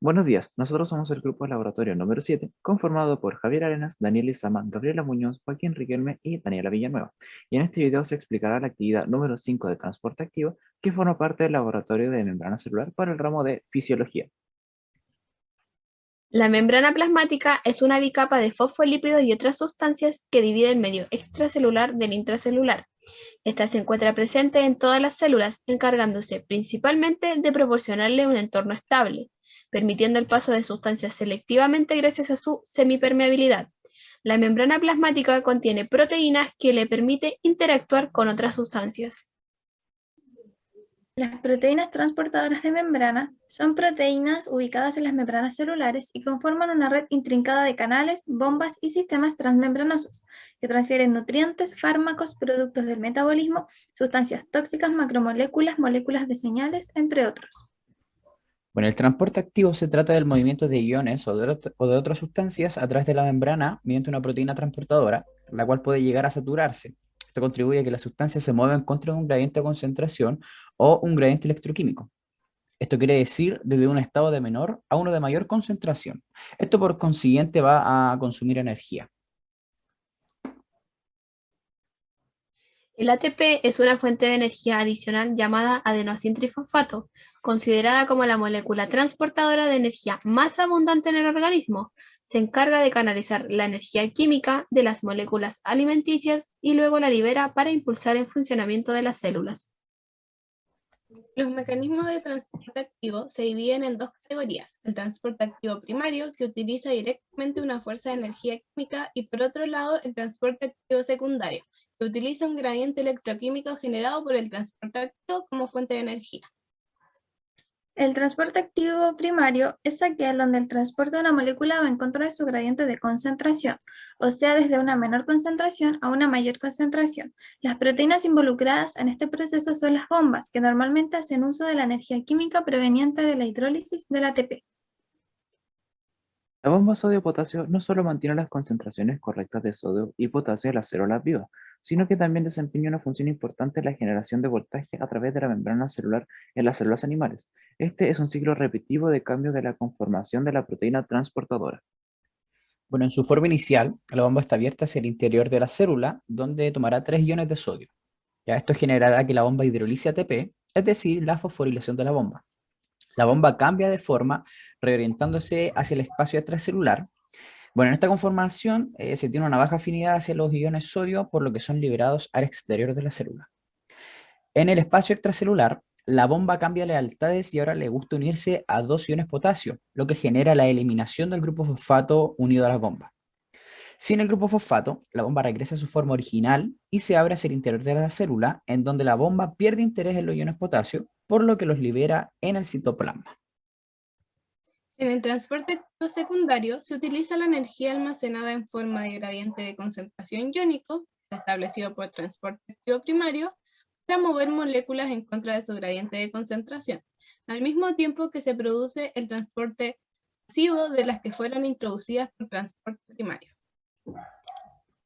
Buenos días, nosotros somos el grupo laboratorio número 7, conformado por Javier Arenas, Daniel Izama, Gabriela Muñoz, Joaquín Riquelme y Daniela Villanueva. Y en este video se explicará la actividad número 5 de transporte activo, que forma parte del laboratorio de membrana celular para el ramo de fisiología. La membrana plasmática es una bicapa de fosfolípidos y otras sustancias que divide el medio extracelular del intracelular. Esta se encuentra presente en todas las células, encargándose principalmente de proporcionarle un entorno estable, permitiendo el paso de sustancias selectivamente gracias a su semipermeabilidad. La membrana plasmática contiene proteínas que le permite interactuar con otras sustancias. Las proteínas transportadoras de membrana son proteínas ubicadas en las membranas celulares y conforman una red intrincada de canales, bombas y sistemas transmembranosos que transfieren nutrientes, fármacos, productos del metabolismo, sustancias tóxicas, macromoléculas, moléculas de señales, entre otros. Bueno, el transporte activo se trata del movimiento de iones o de, otras sustancias a través de la membrana mediante una proteína transportadora, la cual puede llegar a saturarse. Esto contribuye a que las sustancias se muevan contra un gradiente de concentración o un gradiente electroquímico. Esto quiere decir desde un estado de menor a uno de mayor concentración. Esto por consiguiente va a consumir energía. El ATP es una fuente de energía adicional llamada adenosintrifosfato, considerada como la molécula transportadora de energía más abundante en el organismo. Se encarga de canalizar la energía química de las moléculas alimenticias y luego la libera para impulsar el funcionamiento de las células. Los mecanismos de transporte activo se dividen en dos categorías, el transporte activo primario, que utiliza directamente una fuerza de energía química, y por otro lado, el transporte activo secundario, que utiliza un gradiente electroquímico generado por el transporte activo como fuente de energía. El transporte activo primario es aquel donde el transporte de una molécula va en contra de su gradiente de concentración, o sea, desde una menor concentración a una mayor concentración. Las proteínas involucradas en este proceso son las bombas, que normalmente hacen uso de la energía química proveniente de la hidrólisis del ATP. La bomba sodio-potasio no solo mantiene las concentraciones correctas de sodio y potasio en las células vivas, sino que también desempeña una función importante en la generación de voltaje a través de la membrana celular en las células animales. Este es un ciclo repetitivo de cambio de la conformación de la proteína transportadora. Bueno, en su forma inicial, la bomba está abierta hacia el interior de la célula, donde tomará tres iones de sodio. Ya esto generará que la bomba hidrolice ATP, es decir, la fosforilación de la bomba. La bomba cambia de forma reorientándose hacia el espacio extracelular. Bueno, en esta conformación eh, se tiene una baja afinidad hacia los iones sodio, por lo que son liberados al exterior de la célula. En el espacio extracelular, la bomba cambia lealtades y ahora le gusta unirse a dos iones potasio, lo que genera la eliminación del grupo fosfato unido a la bomba. Sin el grupo fosfato, la bomba regresa a su forma original y se abre hacia el interior de la célula, en donde la bomba pierde interés en los iones potasio, por lo que los libera en el citoplasma. En el transporte secundario se utiliza la energía almacenada en forma de gradiente de concentración iónico, establecido por transporte activo primario, para mover moléculas en contra de su gradiente de concentración, al mismo tiempo que se produce el transporte pasivo de las que fueron introducidas por transporte primario.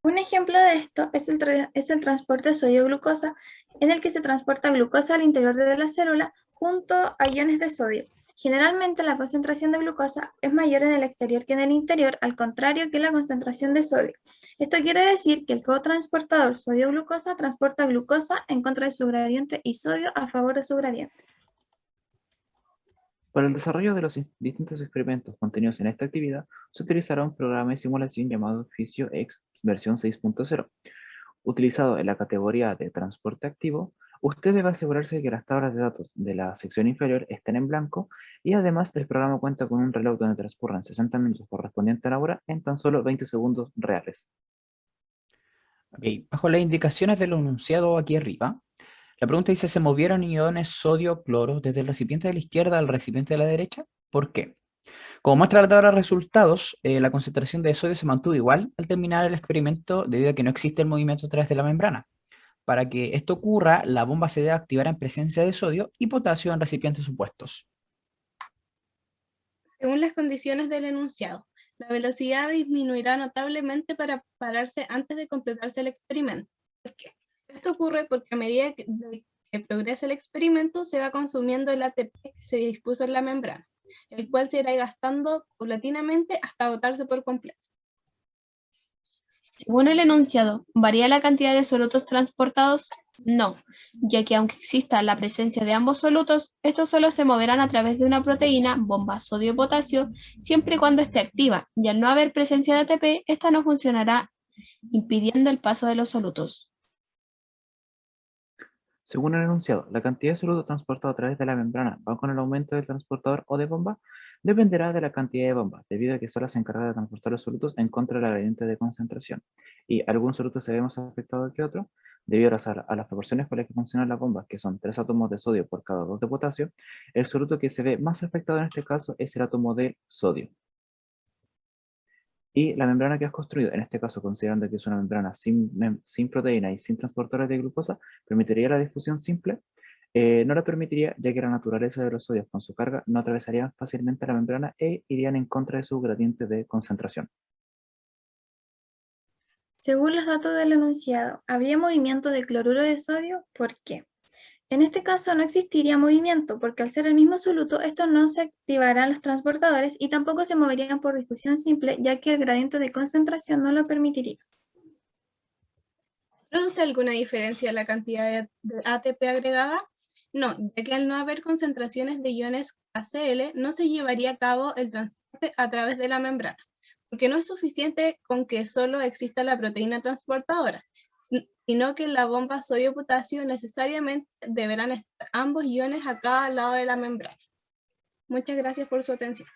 Un ejemplo de esto es el, es el transporte sodio-glucosa, en el que se transporta glucosa al interior de la célula junto a iones de sodio. Generalmente la concentración de glucosa es mayor en el exterior que en el interior, al contrario que la concentración de sodio. Esto quiere decir que el cotransportador sodio-glucosa transporta glucosa en contra de su gradiente y sodio a favor de su gradiente. Para el desarrollo de los distintos experimentos contenidos en esta actividad, se utilizará un programa de simulación llamado PhysioX versión 6.0. Utilizado en la categoría de transporte activo, usted debe asegurarse de que las tablas de datos de la sección inferior estén en blanco y además el programa cuenta con un reloj donde transcurran 60 minutos correspondiente a la hora en tan solo 20 segundos reales. Bajo las indicaciones del enunciado aquí arriba, la pregunta dice, ¿se movieron iones sodio-cloro desde el recipiente de la izquierda al recipiente de la derecha? ¿Por qué? Como muestra la tabla de resultados, eh, la concentración de sodio se mantuvo igual al terminar el experimento debido a que no existe el movimiento a través de la membrana. Para que esto ocurra, la bomba se debe activar en presencia de sodio y potasio en recipientes supuestos. Según las condiciones del enunciado, la velocidad disminuirá notablemente para pararse antes de completarse el experimento. ¿Por qué? Esto ocurre porque a medida que, progresa el experimento se va consumiendo el ATP que se dispuso en la membrana. el cual se irá gastando paulatinamente hasta agotarse por completo. Según el enunciado, ¿varía la cantidad de solutos transportados? No, ya que aunque exista la presencia de ambos solutos, estos solo se moverán a través de una proteína bomba sodio-potasio siempre y cuando esté activa, y al no haber presencia de ATP, esta no funcionará impidiendo el paso de los solutos. Según el enunciado, la cantidad de soluto transportado a través de la membrana va con el aumento del transportador o de bomba, dependerá de la cantidad de bomba, debido a que solo se encarga de transportar los solutos en contra del gradiente de concentración. Y algún soluto se ve más afectado que otro, debido a las, las proporciones con las que funcionan las bombas, que son 3 átomos de sodio por cada 2 de potasio, el soluto que se ve más afectado en este caso es el átomo de sodio. Y la membrana que has construido, en este caso considerando que es una membrana sin, sin proteína y sin transportadores de glucosa, permitiría la difusión simple, eh, no la permitiría ya que la naturaleza de los sodios con su carga no atravesarían fácilmente la membrana e irían en contra de su gradiente de concentración. Según los datos del enunciado, ¿habría movimiento de cloruro de sodio? ¿Por qué? En este caso no existiría movimiento, porque al ser el mismo soluto, estos no se activarán los transportadores y tampoco se moverían por difusión simple, ya que el gradiente de concentración no lo permitiría. ¿Produce alguna diferencia en la cantidad de ATP agregada? No, ya que al no haber concentraciones de iones ACL, no se llevaría a cabo el transporte a través de la membrana porque no es suficiente con que solo exista la proteína transportadora, sino que en la bomba sodio-potasio necesariamente deberán estar ambos iones a cada lado de la membrana. Muchas gracias por su atención.